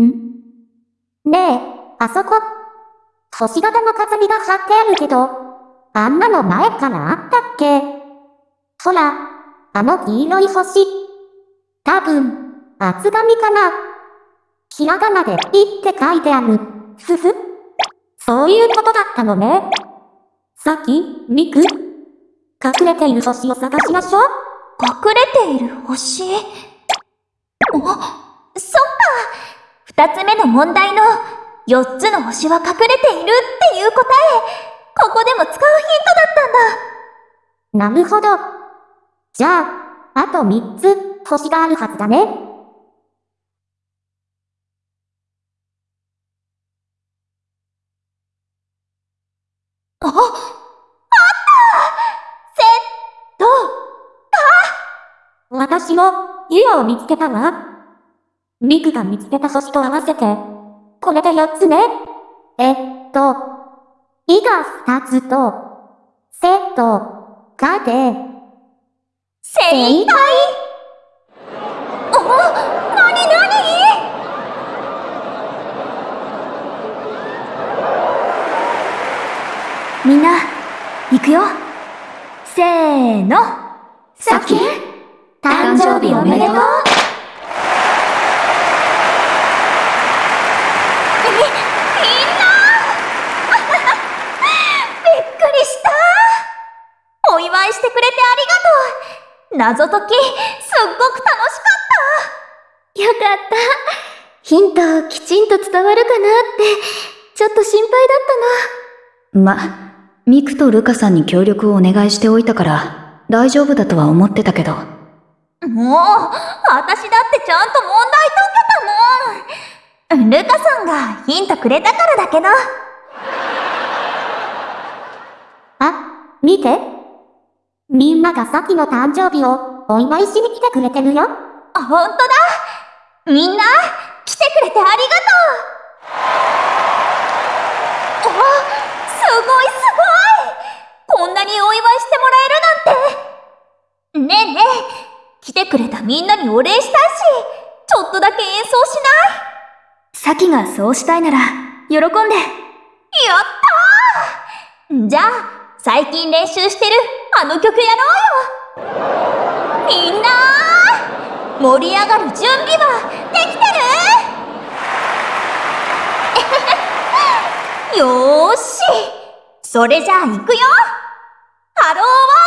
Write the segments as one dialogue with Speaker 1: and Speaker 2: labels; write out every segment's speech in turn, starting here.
Speaker 1: んねえ、あそこ。星型の飾りが貼ってあるけど、あんなの前からあったっけ？ほら、あの黄色い星。多分、厚紙かな。ひらがなでピって書いてある。ふふ。そういうことだったのね。さっき、ミク？隠れている星を探しましょう。
Speaker 2: 隠れている星お、そっか二つ目の問題の四つの星は隠れているっていう答え、ここでも使うヒントだった
Speaker 1: んだ。なるほど。じゃあ、あと三つ星があるはずだね。
Speaker 2: あ、あったセット、
Speaker 1: か私も、家を見つけたわ。ミクが見つけた星と合わせて、これで4つね。えっと、いが2つと、せと、かで、
Speaker 2: 正解おなになにみんな、行くよ。せーの。
Speaker 1: さっき、誕生日おめでとう。
Speaker 2: 祝いしてくれてありがとう謎解き、すっごく楽しかった
Speaker 3: よかったヒントきちんと伝わるかなって、ちょっと心配だった
Speaker 4: な。ま、ミクとルカさんに協力をお願いしておいたから、大丈夫だとは思ってたけど。
Speaker 2: もう、私だってちゃんと問題解けたもん。ルカさんがヒントくれたからだけど。
Speaker 1: あ、見て。みんながさっきの誕生日をお祝いしに来てくれてるよ。
Speaker 2: あ、ほんとだ。みんな、来てくれてありがとう。お、すごいすごい。こんなにお祝いしてもらえるなんて。ねえねえ、来てくれたみんなにお礼したいし、ちょっとだけ演奏しない？
Speaker 3: サキがそうしたいなら、喜んで。や
Speaker 2: ったー。じゃあ、最近練習してるあの曲やろうよ。みんな盛り上がる準備はできてる？よーしそれじゃあ行くよ。ハローワー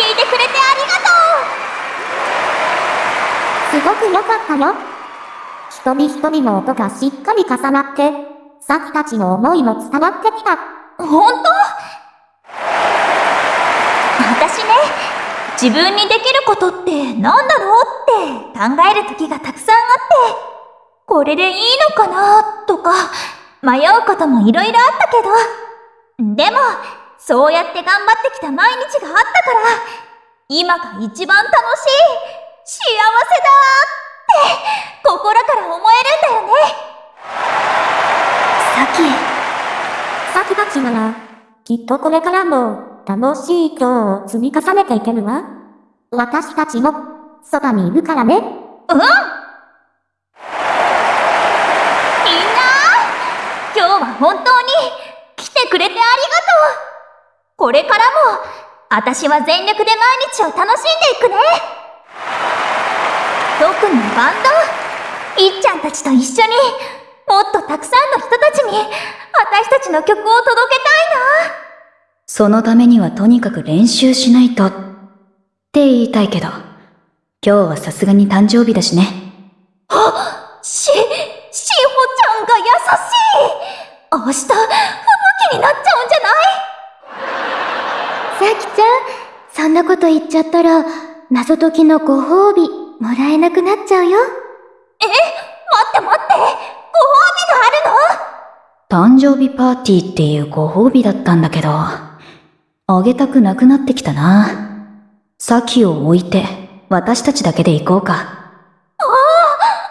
Speaker 3: 聞いてくれてありがとう
Speaker 1: すごく良かったよ。瞳瞳の音がしっかり重なって、さっきたちの思いも伝わってきた。
Speaker 2: 本当？私ね、自分にできることって何だろうって考える時がたくさんあって、これでいいのかなとか、迷うこともいろいろあったけど、でも、そうやって頑張ってきた毎日があったから、今が一番楽しい、幸せだって、心から思えるんだよね。
Speaker 3: さ
Speaker 1: サキたちなら、きっとこれからも楽しい今日を積み重ねていけるわ。私たちも、そばにいるからね。
Speaker 2: うんみんな今日は本当に来てくれてありがとうこれからも私は全力で毎日を楽しんでいくね特にバンドいっちゃんたちと一緒にもっとたくさんの人たちに私たちの曲を届けたいな
Speaker 4: そのためにはとにかく練習しないと。って言いたいけど、今日はさすがに誕生日だしね。
Speaker 2: し、しほちゃんが優しい明日、
Speaker 3: そんなこと言っちゃったら、謎解きのご褒美、もらえなくなっちゃうよ。
Speaker 2: え待って待ってご褒美があるの？
Speaker 4: 誕生日パーティーっていうご褒美だったんだけど、あげたくなくなってきたな。サキを置いて、私たちだけで行こうか。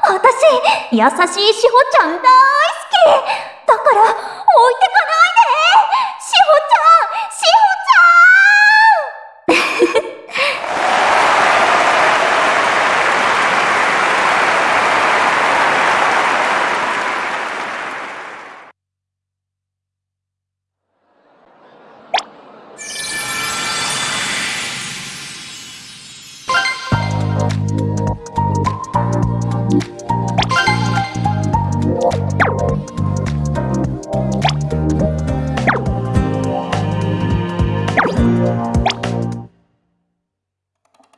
Speaker 2: 私、優しいしほちゃん大好きだから、